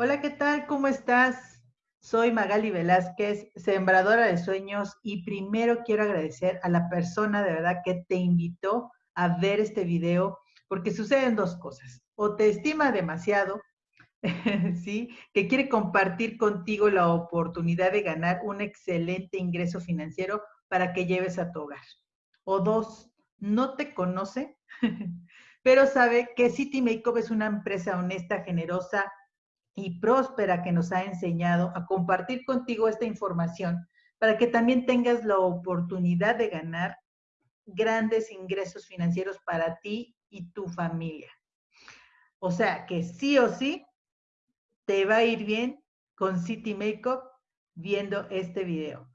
Hola, ¿qué tal? ¿Cómo estás? Soy Magali Velázquez, sembradora de sueños y primero quiero agradecer a la persona de verdad que te invitó a ver este video porque suceden dos cosas. O te estima demasiado, ¿sí? Que quiere compartir contigo la oportunidad de ganar un excelente ingreso financiero para que lleves a tu hogar. O dos, no te conoce, pero sabe que City Makeup es una empresa honesta, generosa, y próspera que nos ha enseñado a compartir contigo esta información para que también tengas la oportunidad de ganar grandes ingresos financieros para ti y tu familia. O sea que sí o sí te va a ir bien con City Makeup viendo este video.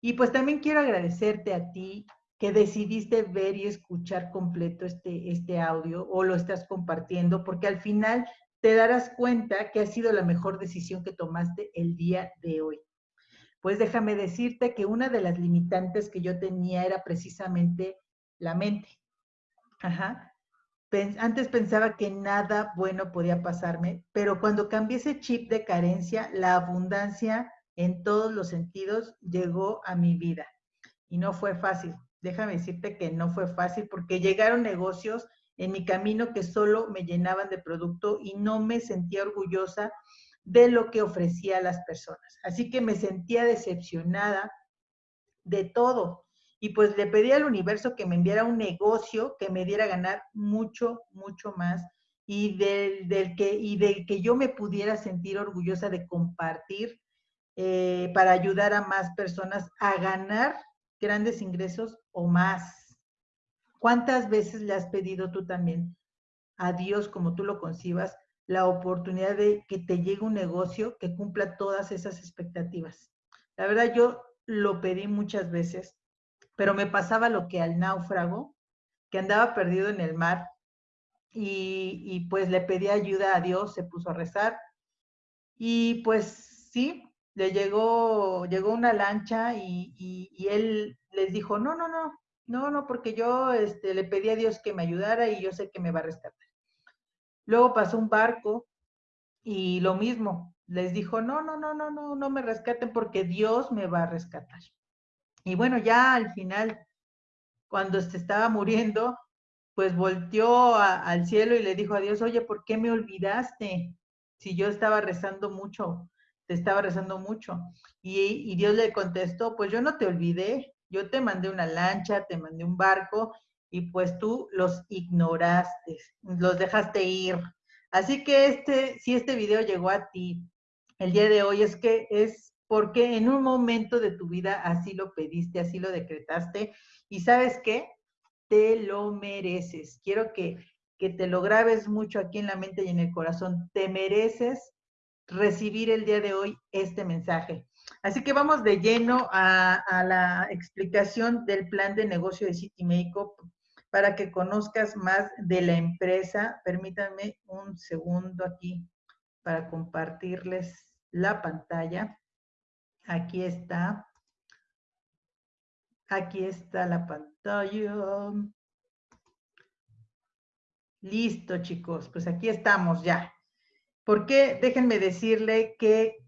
Y pues también quiero agradecerte a ti que decidiste ver y escuchar completo este, este audio o lo estás compartiendo, porque al final te darás cuenta que ha sido la mejor decisión que tomaste el día de hoy. Pues déjame decirte que una de las limitantes que yo tenía era precisamente la mente. Ajá. Antes pensaba que nada bueno podía pasarme, pero cuando cambié ese chip de carencia, la abundancia en todos los sentidos llegó a mi vida. Y no fue fácil. Déjame decirte que no fue fácil porque llegaron negocios en mi camino que solo me llenaban de producto y no me sentía orgullosa de lo que ofrecía a las personas. Así que me sentía decepcionada de todo. Y pues le pedí al universo que me enviara un negocio que me diera ganar mucho, mucho más y del, que, y del que yo me pudiera sentir orgullosa de compartir eh, para ayudar a más personas a ganar grandes ingresos o más. ¿Cuántas veces le has pedido tú también a Dios, como tú lo concibas, la oportunidad de que te llegue un negocio que cumpla todas esas expectativas? La verdad, yo lo pedí muchas veces, pero me pasaba lo que al náufrago, que andaba perdido en el mar, y, pues le pedí ayuda a Dios, se puso a rezar, y pues sí, le llegó, llegó una lancha y, y él les dijo, no, no, no, no, no, porque yo este, le pedí a Dios que me ayudara y yo sé que me va a rescatar. Luego pasó un barco y lo mismo, les dijo, no, no, no, no, no, no me rescaten porque Dios me va a rescatar. Y bueno, ya al final, cuando estaba muriendo, pues volteó al cielo y le dijo a Dios, oye, ¿por qué me olvidaste? Si yo estaba rezando mucho, te estaba rezando mucho. Y Dios le contestó, pues yo no te olvidé, yo te mandé una lancha, te mandé un barco y pues tú los ignoraste, los dejaste ir. Así que este, si este video llegó a ti el día de hoy es que es porque en un momento de tu vida así lo pediste, así lo decretaste y sabes qué, te lo mereces. Quiero que, que te lo grabes mucho aquí en la mente y en el corazón. Te mereces recibir el día de hoy este mensaje. Así que vamos de lleno a, la explicación del plan de negocio de City Makeup para que conozcas más de la empresa. Permítanme un segundo aquí para compartirles la pantalla. Aquí está. Aquí está la pantalla. Listo, chicos. Pues aquí estamos ya. Porque déjenme decirle que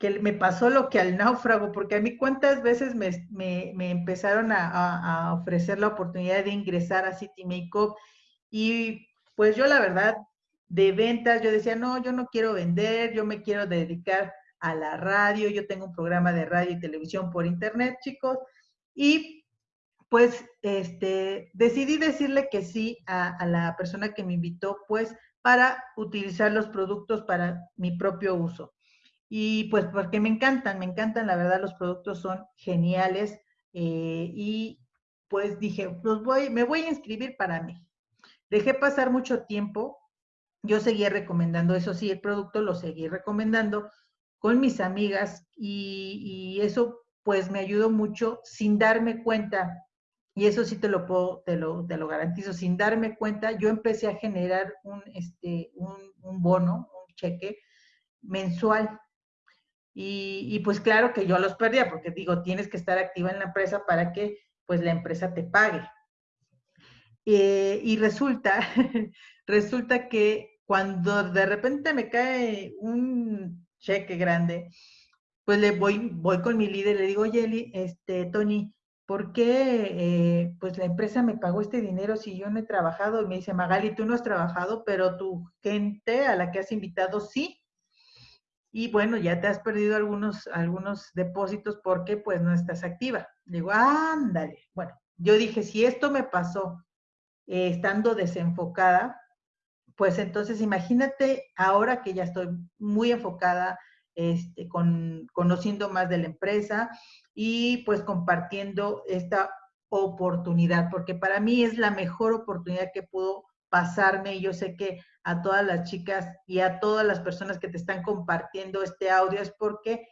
que me pasó lo que al náufrago, porque a mí cuántas veces me, empezaron a, ofrecer la oportunidad de ingresar a City Makeup y pues yo la verdad de ventas, yo decía, no, yo no quiero vender, yo me quiero dedicar a la radio, yo tengo un programa de radio y televisión por internet, chicos, y pues este, decidí decirle que sí a, a la persona que me invitó, pues para utilizar los productos para mi propio uso. Y pues porque me encantan, me encantan, la verdad los productos son geniales eh, y pues dije, pues voy, me voy a inscribir para mí. Dejé pasar mucho tiempo, yo seguía recomendando, eso sí, el producto lo seguí recomendando con mis amigas y, eso pues me ayudó mucho sin darme cuenta, y eso sí te lo puedo, te lo, te lo garantizo, sin darme cuenta, yo empecé a generar un, este, un, un bono, un cheque mensual y, pues claro que yo los perdía, porque digo, tienes que estar activa en la empresa para que pues la empresa te pague. Eh, y resulta, resulta que cuando de repente me cae un cheque grande, pues le voy, voy con mi líder, le digo, oye, este, Tony, ¿por qué eh, pues la empresa me pagó este dinero si yo no he trabajado? Y me dice, Magali, tú no has trabajado, pero tu gente a la que has invitado sí. Y bueno, ya te has perdido algunos, algunos depósitos porque pues no estás activa. digo, ándale. Bueno, yo dije, si esto me pasó eh, estando desenfocada, pues entonces imagínate ahora que ya estoy muy enfocada, este, con, conociendo más de la empresa y pues compartiendo esta oportunidad, porque para mí es la mejor oportunidad que pudo pasarme y yo sé que a todas las chicas y a todas las personas que te están compartiendo este audio es porque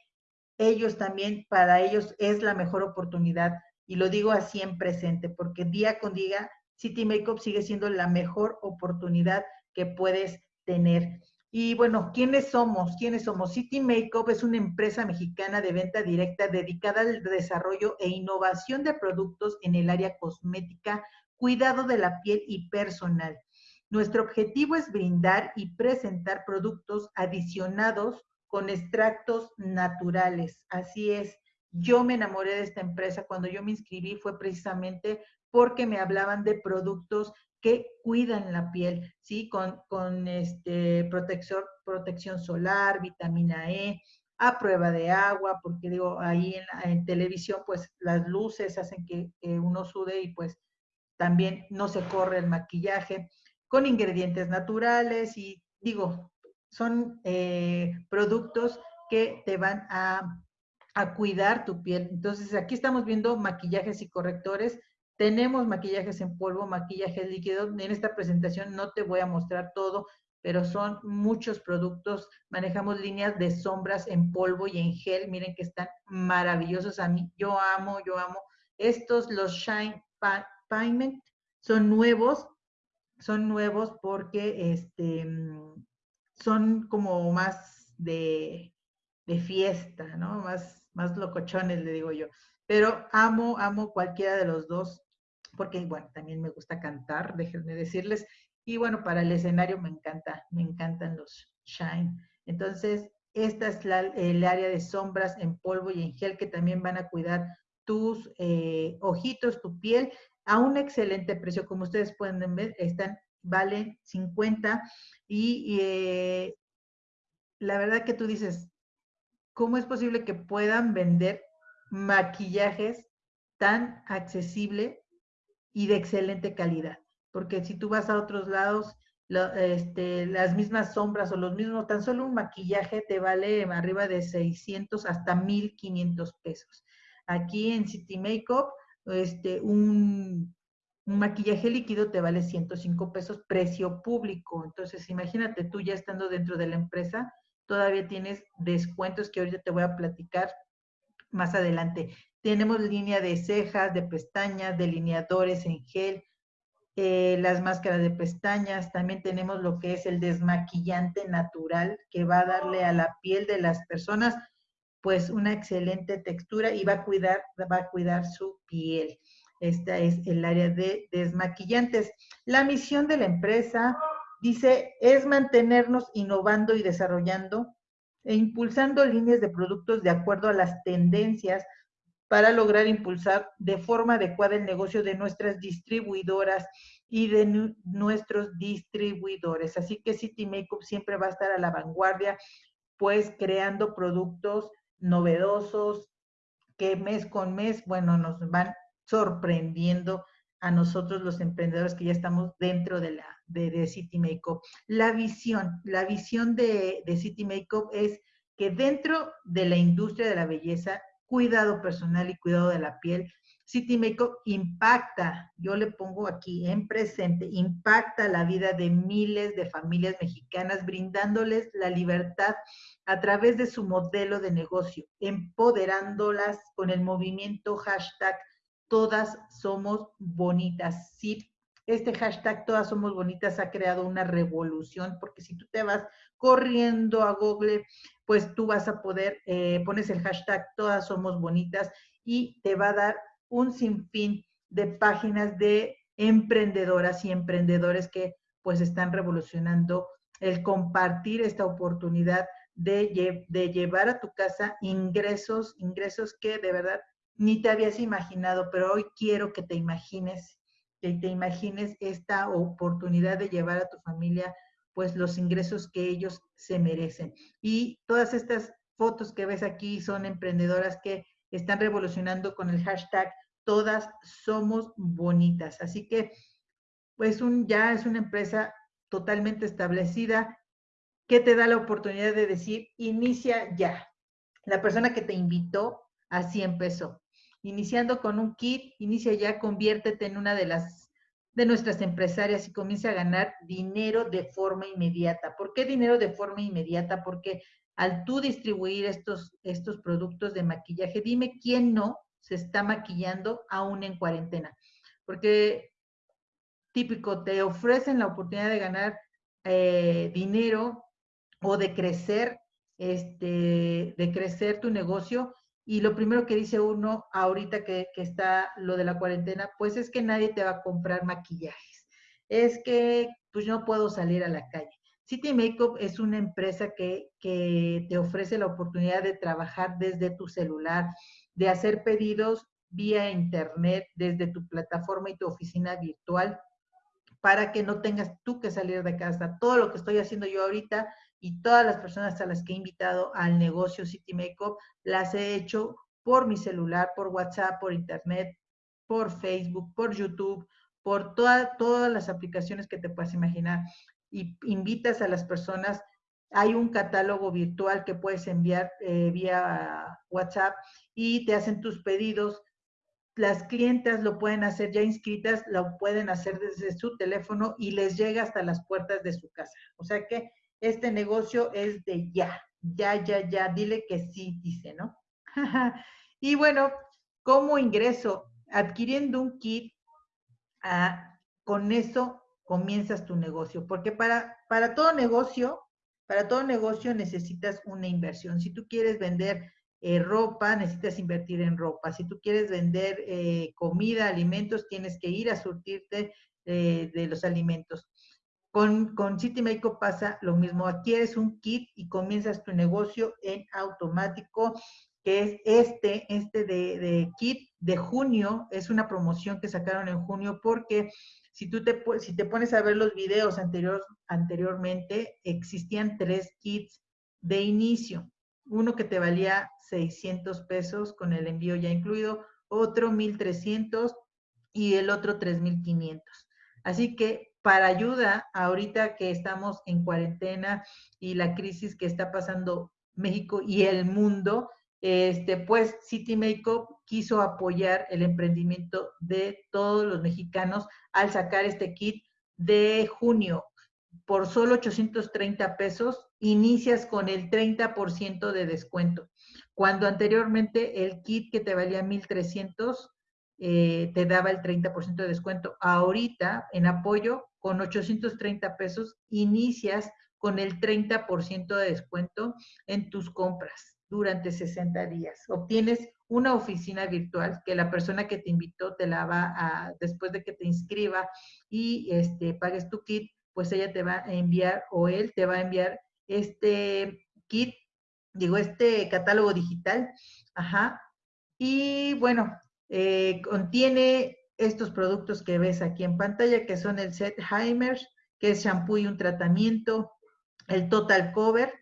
ellos también, para ellos es la mejor oportunidad y lo digo así en presente, porque día con día City Makeup sigue siendo la mejor oportunidad que puedes tener. Y bueno, ¿quiénes somos? ¿Quiénes somos? City Makeup es una empresa mexicana de venta directa dedicada al desarrollo e innovación de productos en el área cosmética, cuidado de la piel y personal. Nuestro objetivo es brindar y presentar productos adicionados con extractos naturales. Así es. Yo me enamoré de esta empresa cuando yo me inscribí fue precisamente porque me hablaban de productos que cuidan la piel, ¿sí? Con, con este, protección, protección solar, vitamina E, a prueba de agua, porque digo, ahí en, televisión, pues las luces hacen que, uno sude y pues también no se corre el maquillaje, con ingredientes naturales y digo, son eh, productos que te van a, a cuidar tu piel. Entonces, aquí estamos viendo maquillajes y correctores tenemos maquillajes en polvo, maquillajes líquidos. En esta presentación no te voy a mostrar todo, pero son muchos productos. Manejamos líneas de sombras en polvo y en gel. Miren que están maravillosos a mí. Yo amo, yo amo. Estos, los Shine Pigment, son nuevos. Son nuevos porque este, son como más de, de fiesta, ¿no? Más, más locochones, le digo yo. Pero amo, amo cualquiera de los dos porque, bueno, también me gusta cantar, déjenme decirles. Y bueno, para el escenario me encanta, me encantan los shine. Entonces, esta es el área de sombras en polvo y en gel que también van a cuidar tus eh, ojitos, tu piel, a un excelente precio. Como ustedes pueden ver, están, valen 50 y, eh, la verdad que tú dices, ¿cómo es posible que puedan vender maquillajes tan accesible y de excelente calidad. Porque si tú vas a otros lados, este, las mismas sombras o los mismos, tan solo un maquillaje te vale arriba de 600 hasta 1500 pesos. Aquí en City Makeup, este, un, maquillaje líquido te vale 105 pesos, precio público. Entonces, imagínate tú ya estando dentro de la empresa, todavía tienes descuentos que ahorita te voy a platicar más adelante. Tenemos línea de cejas, de pestañas, delineadores en gel, eh, las máscaras de pestañas. También tenemos lo que es el desmaquillante natural que va a darle a la piel de las personas pues una excelente textura y va a cuidar, va a cuidar su piel. Esta es el área de desmaquillantes. La misión de la empresa, dice, es mantenernos innovando y desarrollando e impulsando líneas de productos de acuerdo a las tendencias para lograr impulsar de forma adecuada el negocio de nuestras distribuidoras y de nuestros distribuidores. Así que City Makeup siempre va a estar a la vanguardia, pues creando productos novedosos que mes con mes, bueno, nos van sorprendiendo a nosotros los emprendedores que ya estamos dentro de la de, City Makeup. La visión, la visión de, de City Makeup es que dentro de la industria de la belleza cuidado personal y cuidado de la piel. City Makeup impacta, yo le pongo aquí en presente, impacta la vida de miles de familias mexicanas, brindándoles la libertad a través de su modelo de negocio, empoderándolas con el movimiento hashtag Todas Somos Bonitas. Sí, este hashtag Todas Somos Bonitas ha creado una revolución, porque si tú te vas corriendo a Google, pues tú vas a poder, eh, pones el hashtag Todas Somos Bonitas y te va a dar un sinfín de páginas de emprendedoras y emprendedores que pues están revolucionando el compartir esta oportunidad de, llevar a tu casa ingresos, ingresos que de verdad ni te habías imaginado, pero hoy quiero que te imagines, que te imagines esta oportunidad de llevar a tu familia pues los ingresos que ellos se merecen. Y todas estas fotos que ves aquí son emprendedoras que están revolucionando con el hashtag todas somos bonitas. Así que pues un, ya es una empresa totalmente establecida que te da la oportunidad de decir, inicia ya. La persona que te invitó así empezó iniciando con un kit, inicia ya, conviértete en una de las de nuestras empresarias y comienza a ganar dinero de forma inmediata. ¿Por qué dinero de forma inmediata? Porque al tú distribuir estos, estos productos de maquillaje, dime quién no se está maquillando aún en cuarentena. Porque típico, te ofrecen la oportunidad de ganar eh, dinero o de crecer, este, de crecer tu negocio y lo primero que dice uno ahorita que, está lo de la cuarentena, pues es que nadie te va a comprar maquillajes. Es que pues no puedo salir a la calle. City Makeup es una empresa que, que te ofrece la oportunidad de trabajar desde tu celular, de hacer pedidos vía internet, desde tu plataforma y tu oficina virtual, para que no tengas tú que salir de casa. Todo lo que estoy haciendo yo ahorita y todas las personas a las que he invitado al negocio City Makeup las he hecho por mi celular, por WhatsApp, por internet, por Facebook, por YouTube, por todas las aplicaciones que te puedas imaginar. Y invitas a las personas, hay un catálogo virtual que puedes enviar eh, vía WhatsApp y te hacen tus pedidos. Las clientas lo pueden hacer ya inscritas, lo pueden hacer desde su teléfono y les llega hasta las puertas de su casa. O sea que este negocio es de ya, ya, ya, ya, dile que sí, dice, ¿no? y bueno, ¿cómo ingreso? Adquiriendo un kit, ah, con eso comienzas tu negocio, porque para, para todo negocio, para todo negocio necesitas una inversión. Si tú quieres vender eh, ropa, necesitas invertir en ropa. Si tú quieres vender eh, comida, alimentos, tienes que ir a surtirte eh, de los alimentos. Con, con City pasa lo mismo. Adquieres un kit y comienzas tu negocio en automático, que es este, este de, kit de junio. Es una promoción que sacaron en junio porque si tú te, si te pones a ver los videos anterior, anteriormente, existían tres kits de inicio. Uno que te valía 600 pesos con el envío ya incluido, otro 1300 y el otro 3500. Así que para ayuda ahorita que estamos en cuarentena y la crisis que está pasando México y el mundo, este, pues City Makeup quiso apoyar el emprendimiento de todos los mexicanos al sacar este kit de junio. Por solo 830 pesos, inicias con el 30% de descuento. Cuando anteriormente el kit que te valía 1,300 eh, te daba el 30% de descuento. Ahorita, en apoyo, con 830 pesos, inicias con el 30% de descuento en tus compras durante 60 días. Obtienes una oficina virtual que la persona que te invitó te la va a, después de que te inscriba y este, pagues tu kit, pues ella te va a enviar o él te va a enviar este kit, digo, este catálogo digital. Ajá. Y bueno, eh, contiene estos productos que ves aquí en pantalla, que son el set Heimer, que es shampoo y un tratamiento, el Total Cover,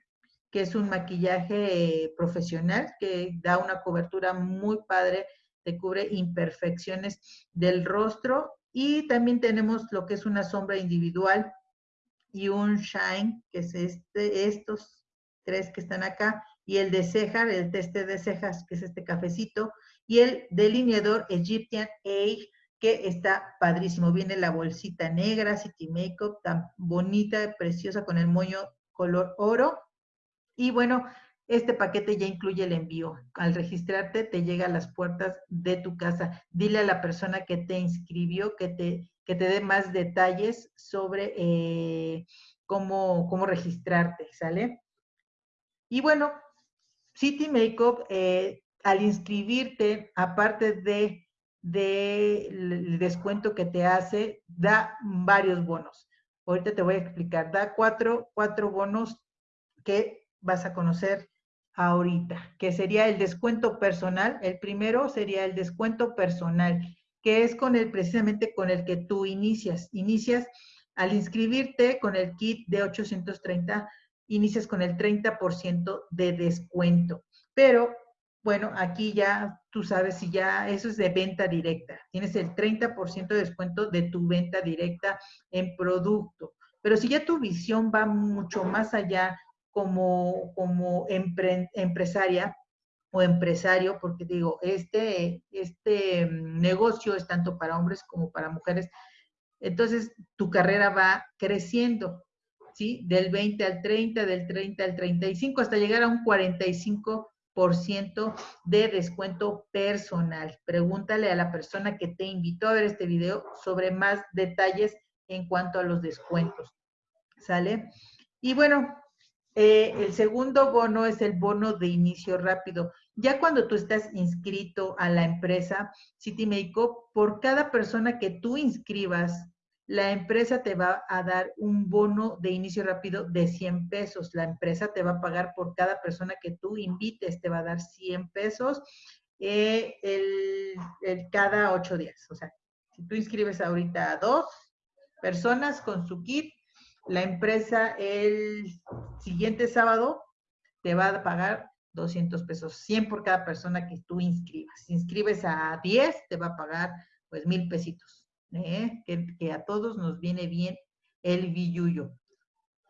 que es un maquillaje eh, profesional que da una cobertura muy padre, te cubre imperfecciones del rostro y también tenemos lo que es una sombra individual y un shine, que es este, estos tres que están acá, y el de cejas, el teste de cejas, que es este cafecito, y el delineador Egyptian Age, que está padrísimo. Viene la bolsita negra, City Makeup, tan bonita, preciosa, con el moño color oro. Y bueno, este paquete ya incluye el envío. Al registrarte, te llega a las puertas de tu casa. Dile a la persona que te inscribió que te, que te dé más detalles sobre eh, cómo, cómo registrarte, ¿sale? Y bueno, City Makeup eh, al inscribirte, aparte de del descuento que te hace, da varios bonos. ahorita te voy a explicar, da cuatro, cuatro bonos que vas a conocer ahorita, que sería el descuento personal. El primero sería el descuento personal, que es con el precisamente con el que tú inicias. Inicias al inscribirte con el kit de 830, inicias con el 30% de descuento. Pero bueno, aquí ya tú sabes si ya eso es de venta directa. Tienes el 30% de descuento de tu venta directa en producto. Pero si ya tu visión va mucho más allá como, como empresaria o empresario, porque digo, este, este mm, negocio es tanto para hombres como para mujeres, entonces tu carrera va creciendo, ¿sí? Del 20 al 30, del 30 al 35, hasta llegar a un 45% de descuento personal. Pregúntale a la persona que te invitó a ver este video sobre más detalles en cuanto a los descuentos. ¿Sale? Y bueno, eh, el segundo bono es el bono de inicio rápido. Ya cuando tú estás inscrito a la empresa City por cada persona que tú inscribas, la empresa te va a dar un bono de inicio rápido de 100 pesos. La empresa te va a pagar por cada persona que tú invites, te va a dar 100 pesos eh, el, cada ocho días. O sea, si tú inscribes ahorita a dos personas con su kit, la empresa el siguiente sábado te va a pagar 200 pesos, 100 por cada persona que tú inscribas. Si inscribes a 10, te va a pagar pues mil pesitos, ¿eh? que, a todos nos viene bien el billuyo.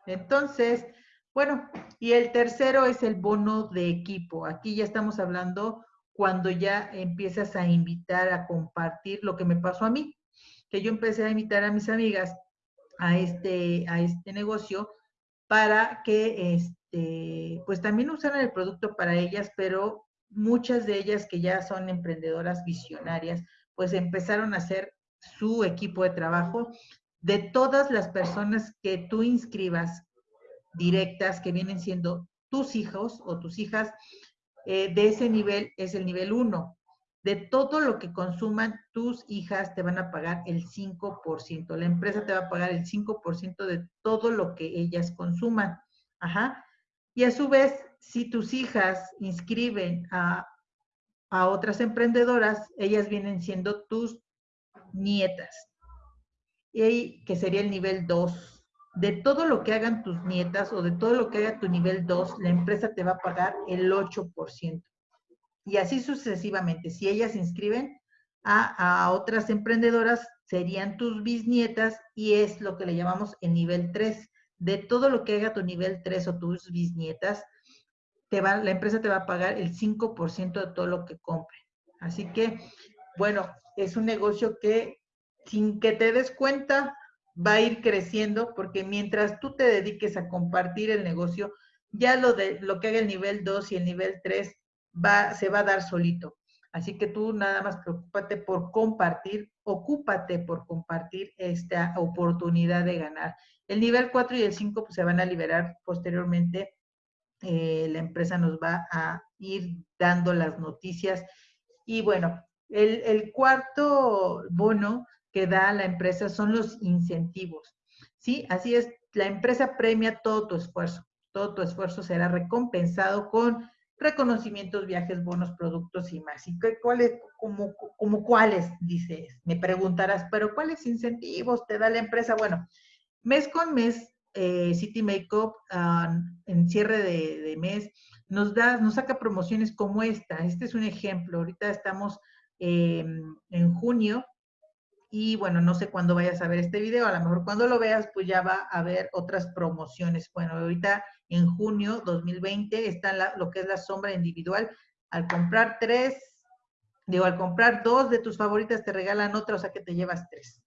Entonces, bueno, y el tercero es el bono de equipo. Aquí ya estamos hablando cuando ya empiezas a invitar a compartir lo que me pasó a mí, que yo empecé a invitar a mis amigas a este, a este negocio para que este, pues también usaran el producto para ellas, pero muchas de ellas que ya son emprendedoras visionarias, pues empezaron a hacer su equipo de trabajo de todas las personas que tú inscribas directas, que vienen siendo tus hijos o tus hijas, eh, de ese nivel es el nivel 1 de todo lo que consuman tus hijas te van a pagar el 5%. La empresa te va a pagar el 5% de todo lo que ellas consuman. Ajá. Y a su vez, si tus hijas inscriben a, a otras emprendedoras, ellas vienen siendo tus nietas. Y que sería el nivel 2. De todo lo que hagan tus nietas o de todo lo que haga tu nivel 2, la empresa te va a pagar el 8% y así sucesivamente. Si ellas inscriben a, otras emprendedoras, serían tus bisnietas y es lo que le llamamos el nivel 3. De todo lo que haga tu nivel 3 o tus bisnietas, te va, la empresa te va a pagar el 5% de todo lo que compre. Así que, bueno, es un negocio que sin que te des cuenta va a ir creciendo porque mientras tú te dediques a compartir el negocio, ya lo de lo que haga el nivel 2 y el nivel 3 se va a dar solito. Así que tú nada más preocúpate por compartir, ocúpate por compartir esta oportunidad de ganar. El nivel 4 y el 5 pues, se van a liberar posteriormente. Eh, la empresa nos va a ir dando las noticias. Y bueno, el, cuarto bono que da la empresa son los incentivos. ¿Sí? Así es, la empresa premia todo tu esfuerzo. Todo tu esfuerzo será recompensado con reconocimientos, viajes, bonos, productos y más. ¿Y cuáles, como, como cuáles, dices? Me preguntarás, pero ¿cuáles incentivos te da la empresa? Bueno, mes con mes, eh, City Makeup, ah, en cierre de, mes, nos da, nos saca promociones como esta. Este es un ejemplo. Ahorita estamos em, en junio y bueno, no sé cuándo vayas a ver este video, a lo mejor cuando lo veas, pues ya va a haber otras promociones. Bueno, ahorita en junio 2020 está lo que es la sombra individual. Al comprar tres, digo, al comprar dos de tus favoritas te regalan otra, o sea que te llevas tres.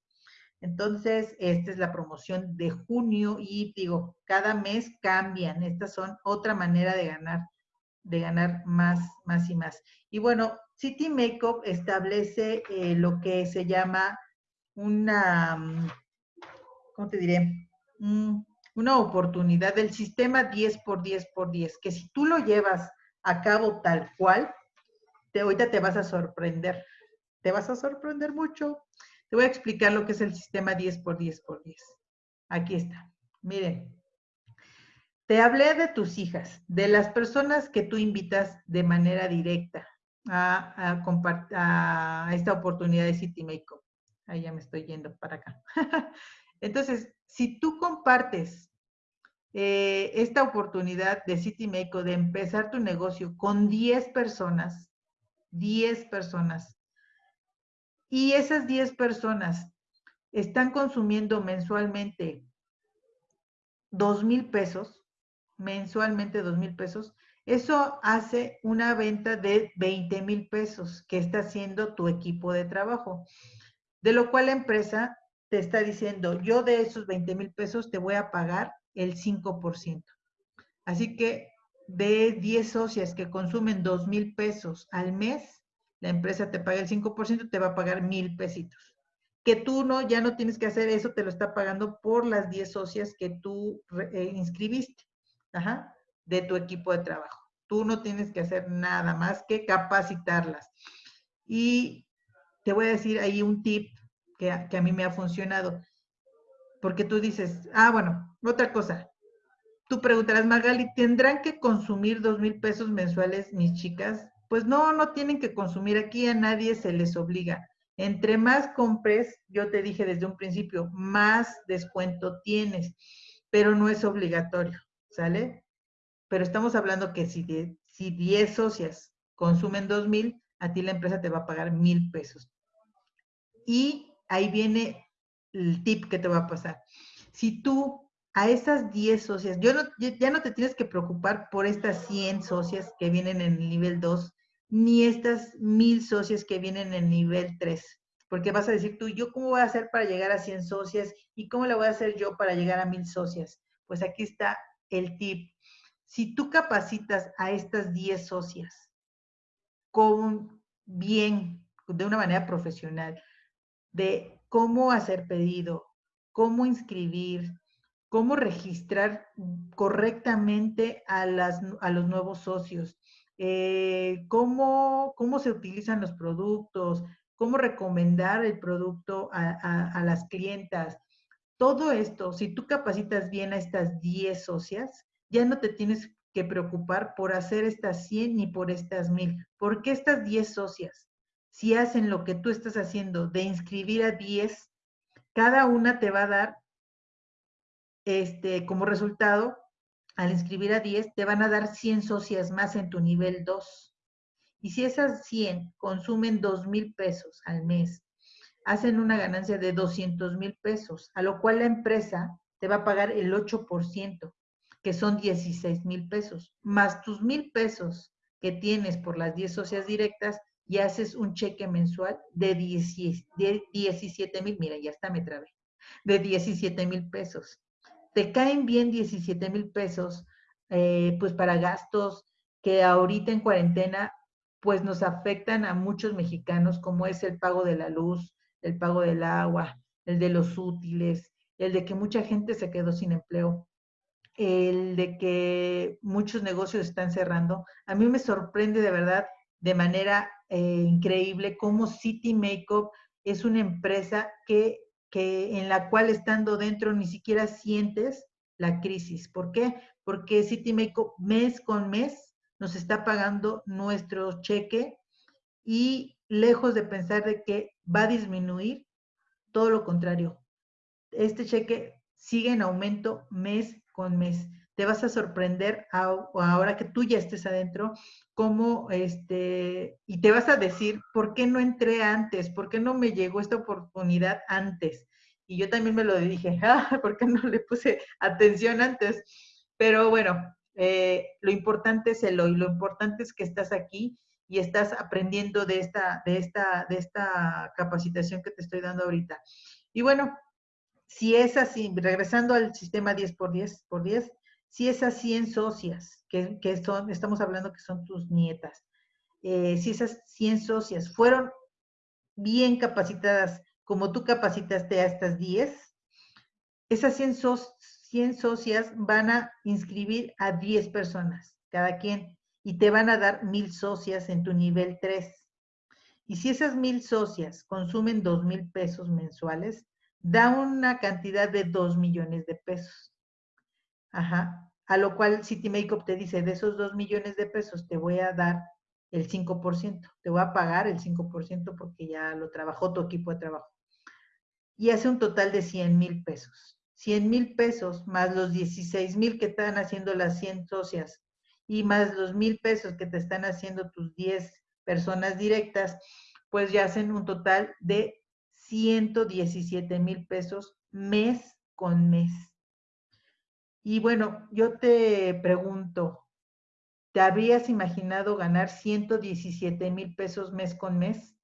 Entonces, esta es la promoción de junio y digo, cada mes cambian. Estas son otra manera de ganar, de ganar más, más y más. Y bueno, City Makeup establece eh, lo que se llama una, mm, ¿cómo te diré? una oportunidad del sistema 10 por 10 por 10, que si tú lo llevas a cabo tal cual, te, ahorita te vas a sorprender. Te vas a sorprender mucho. Te voy a explicar lo que es el sistema 10 por 10 por 10. Aquí está. Miren, te hablé de tus hijas, de las personas que tú invitas de manera directa a, a, esta oportunidad de City Makeup. Ahí ya me estoy yendo para acá. Entonces, si tú compartes eh, esta oportunidad de City Makeup de empezar tu negocio con 10 personas, 10 personas, y esas 10 personas están consumiendo mensualmente 2 mil pesos, mensualmente 2 mil pesos, eso hace una venta de 20 mil pesos que está haciendo tu equipo de trabajo. De lo cual la empresa te está diciendo, yo de esos 20 mil pesos te voy a pagar el 5%. Así que de 10 socias que consumen 2 mil pesos al mes, la empresa te paga el 5%, te va a pagar mil pesitos. Que tú no, ya no tienes que hacer eso, te lo está pagando por las 10 socias que tú eh, inscribiste de tu equipo de trabajo. Tú no tienes que hacer nada más que capacitarlas. Y te voy a decir ahí un tip que que a mí me ha funcionado. Porque tú dices, ah, bueno, otra cosa. Tú preguntarás, Magali, ¿tendrán que consumir dos mil pesos mensuales mis chicas? Pues no, no tienen que consumir. Aquí a nadie se les obliga. Entre más compres, yo te dije desde un principio, más descuento tienes, pero no es obligatorio, ¿sale? Pero estamos hablando que si, si 10 socias consumen 2 mil, a ti la empresa te va a pagar mil pesos. Y ahí viene el tip que te va a pasar. Si tú a esas 10 socias, yo no, ya no te tienes que preocupar por estas 100 socias que vienen en el nivel 2, ni estas mil socias que vienen en el nivel 3, porque vas a decir tú, ¿yo cómo voy a hacer para llegar a 100 socias? ¿Y cómo le voy a hacer yo para llegar a mil socias? Pues aquí está el tip si tú capacitas a estas 10 socias con bien, de una manera profesional, de cómo hacer pedido, cómo inscribir, cómo registrar correctamente a, las, a los nuevos socios, eh, cómo, cómo se utilizan los productos, cómo recomendar el producto a, a las clientas. Todo esto, si tú capacitas bien a estas 10 socias, ya no te tienes que preocupar por hacer estas 100 ni por estas 1000, porque estas 10 socias, si hacen lo que tú estás haciendo de inscribir a 10, cada una te va a dar este, como resultado, al inscribir a 10, te van a dar 100 socias más en tu nivel 2. Y si esas 100 consumen 2 mil pesos al mes, hacen una ganancia de 200 mil pesos, a lo cual la empresa te va a pagar el 8% que son 16 mil pesos, más tus mil pesos que tienes por las 10 socias directas y haces un cheque mensual de, 17 mil, mira, ya está, me trabé, de 17 mil pesos. Te caen bien 17 mil pesos, eh, pues para gastos que ahorita en cuarentena, pues nos afectan a muchos mexicanos, como es el pago de la luz, el pago del agua, el de los útiles, el de que mucha gente se quedó sin empleo el de que muchos negocios están cerrando. A mí me sorprende de verdad de manera eh, increíble cómo City Makeup es una empresa que, que en la cual estando dentro ni siquiera sientes la crisis. ¿Por qué? Porque City Makeup mes con mes nos está pagando nuestro cheque y lejos de pensar de que va a disminuir, todo lo contrario. Este cheque sigue en aumento mes con mes. Te vas a sorprender ahora que tú ya estés adentro, cómo, este, y te vas a decir, ¿por qué no entré antes? ¿Por qué no me llegó esta oportunidad antes? Y yo también me lo dije, ah, ¿por qué no le puse atención antes? Pero bueno, eh, lo importante es el hoy, lo importante es que estás aquí y estás aprendiendo de esta, de esta, de esta capacitación que te estoy dando ahorita. Y bueno, si es así, regresando al sistema 10 por 10 por 10, si esas 100 socias, que, son, estamos hablando que son tus nietas, eh, si esas 100 socias fueron bien capacitadas como tú capacitaste a estas 10, esas 100, 100 socias van a inscribir a 10 personas, cada quien, y te van a dar mil socias en tu nivel 3. Y si esas mil socias consumen dos mil pesos mensuales, da una cantidad de 2 millones de pesos. Ajá. A lo cual City Makeup te dice, de esos 2 millones de pesos te voy a dar el 5%, te voy a pagar el 5% porque ya lo trabajó tu equipo de trabajo. Y hace un total de 100 mil pesos. 100 mil pesos más los 16 mil que están haciendo las 100 socias y más los mil pesos que te están haciendo tus 10 personas directas, pues ya hacen un total de 117 mil pesos mes con mes. Y bueno, yo te pregunto, ¿te habrías imaginado ganar 117 mil pesos mes con mes?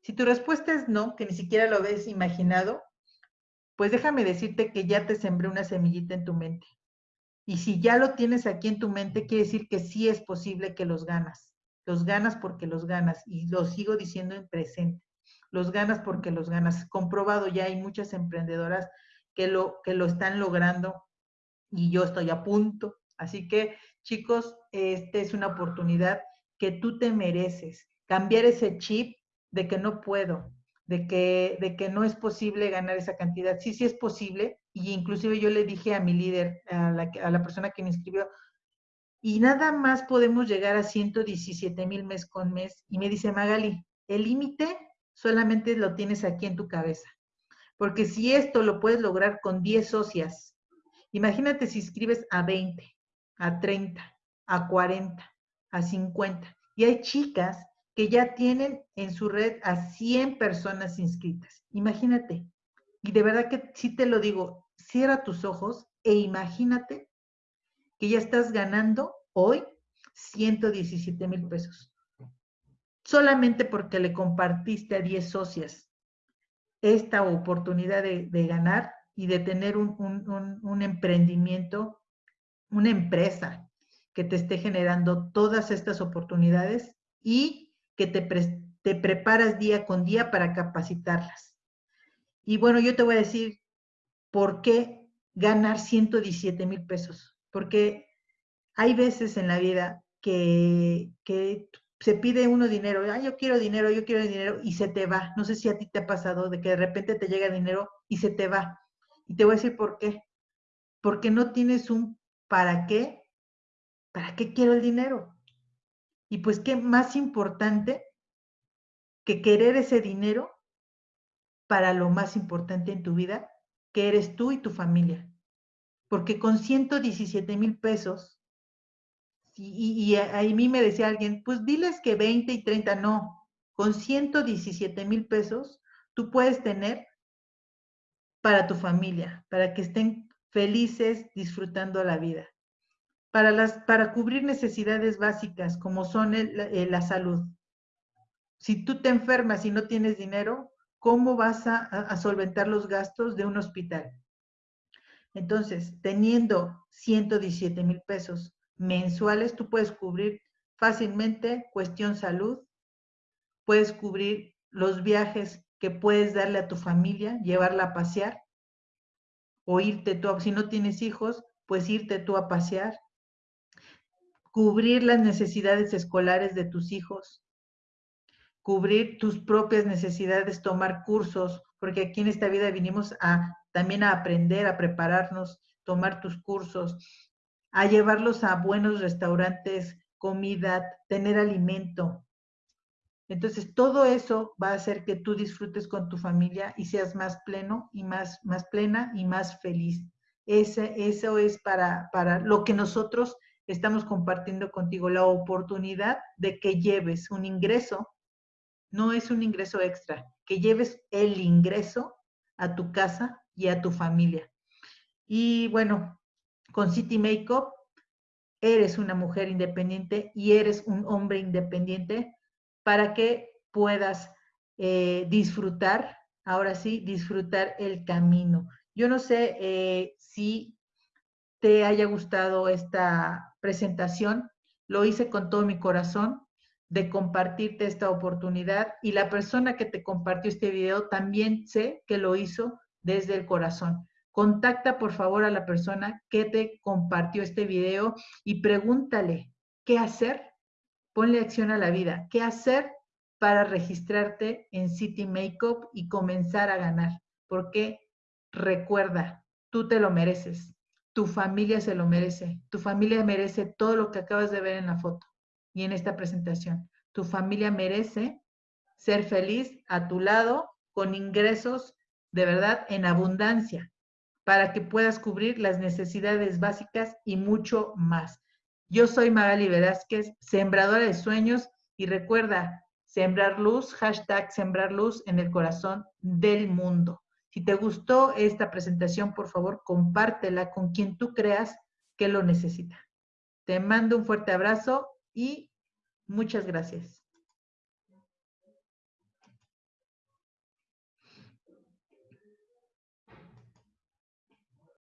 Si tu respuesta es no, que ni siquiera lo habéis imaginado, pues déjame decirte que ya te sembré una semillita en tu mente. Y si ya lo tienes aquí en tu mente, quiere decir que sí es posible que los ganas. Los ganas porque los ganas. Y lo sigo diciendo en presente. Los ganas porque los ganas. Comprobado ya hay muchas emprendedoras que lo, que lo están logrando y yo estoy a punto. Así que, chicos, esta es una oportunidad que tú te mereces. Cambiar ese chip de que no puedo, de que, de que no es posible ganar esa cantidad. Sí, sí es posible. Y inclusive yo le dije a mi líder, a la, a la persona que me inscribió, y nada más podemos llegar a 117 mil mes con mes. Y me dice, Magali, el límite solamente lo tienes aquí en tu cabeza. Porque si esto lo puedes lograr con 10 socias, imagínate si inscribes a 20, a 30, a 40, a 50. Y hay chicas que ya tienen en su red a 100 personas inscritas. Imagínate. Y de verdad que sí te lo digo, cierra tus ojos e imagínate que ya estás ganando hoy 117 mil pesos. Solamente porque le compartiste a 10 socias esta oportunidad de, ganar y de tener un, emprendimiento, una empresa que te esté generando todas estas oportunidades y que te, te preparas día con día para capacitarlas. Y bueno, yo te voy a decir por qué ganar 117 mil pesos. Porque hay veces en la vida que, que se pide uno dinero, ah, yo quiero dinero, yo quiero dinero, y se te va. No sé si a ti te ha pasado de que de repente te llega dinero y se te va. Y te voy a decir por qué. Porque no tienes un para qué. ¿Para qué quiero el dinero? Y pues qué más importante que querer ese dinero para lo más importante en tu vida, que eres tú y tu familia. Porque con 117 mil pesos, y, a, mí me decía alguien, pues diles que 20 y 30, no, con 117 mil pesos tú puedes tener para tu familia, para que estén felices disfrutando la vida para, las, para cubrir necesidades básicas como son eh, la salud. Si tú te enfermas y no tienes dinero, ¿cómo vas a, a solventar los gastos de un hospital? Entonces, teniendo 117 mil pesos mensuales, tú puedes cubrir fácilmente cuestión salud, puedes cubrir los viajes que puedes darle a tu familia, llevarla a pasear, o irte tú, si no tienes hijos, pues irte tú a pasear, cubrir las necesidades escolares de tus hijos, cubrir tus propias necesidades, tomar cursos, porque aquí en esta vida vinimos a también a aprender, a prepararnos, tomar tus cursos, a llevarlos a buenos restaurantes, comida, tener alimento. Entonces, todo eso va a hacer que tú disfrutes con tu familia y seas más pleno y más, más plena y más feliz. Ese, eso es para, para lo que nosotros estamos compartiendo contigo la oportunidad de que lleves un ingreso, no es un ingreso extra, que lleves el ingreso a tu casa y a tu familia. Y bueno, con City Makeup eres una mujer independiente y eres un hombre independiente para que puedas eh, disfrutar, ahora sí, disfrutar el camino. Yo no sé eh, si te haya gustado esta presentación. Lo hice con todo mi corazón de compartirte esta oportunidad y la persona que te compartió este video también sé que lo hizo desde el corazón. Contacta por favor a la persona que te compartió este video y pregúntale qué hacer. Ponle acción a la vida. ¿Qué hacer para registrarte en City Makeup y comenzar a ganar? porque recuerda, tú te lo mereces, tu familia se lo merece, tu familia merece todo lo que acabas de ver en la foto y en esta presentación. Tu familia merece ser feliz a tu lado con ingresos de verdad en abundancia para que puedas cubrir las necesidades básicas y mucho más. Yo soy Magali Velázquez, sembradora de sueños y recuerda, sembrar luz, hashtag sembrar luz en el corazón del mundo. Si te gustó esta presentación, por favor, compártela con quien tú creas que lo necesita. Te mando un fuerte abrazo y muchas gracias.